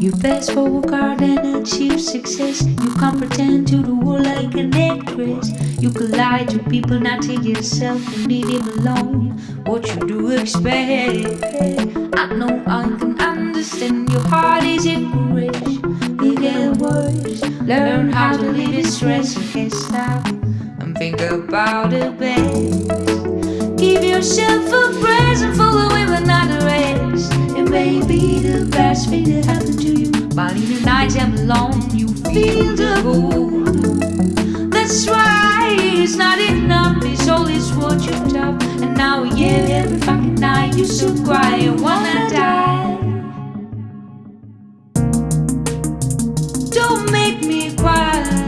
You fast forward card and achieve success. You can't pretend to the world like an actress. You can lie to people, not to yourself. You need him alone. What you do expect? I know I can understand. Your heart is in encouraged. It get worse. Learn how to live in stress. You can't stop and think about the best. Give yourself a present best thing that happened to you. But in the night I'm alone, you feel the cold. That's why it's not enough. It's always what you top. And now yeah, every fucking night you still cry and wanna die. Don't make me cry.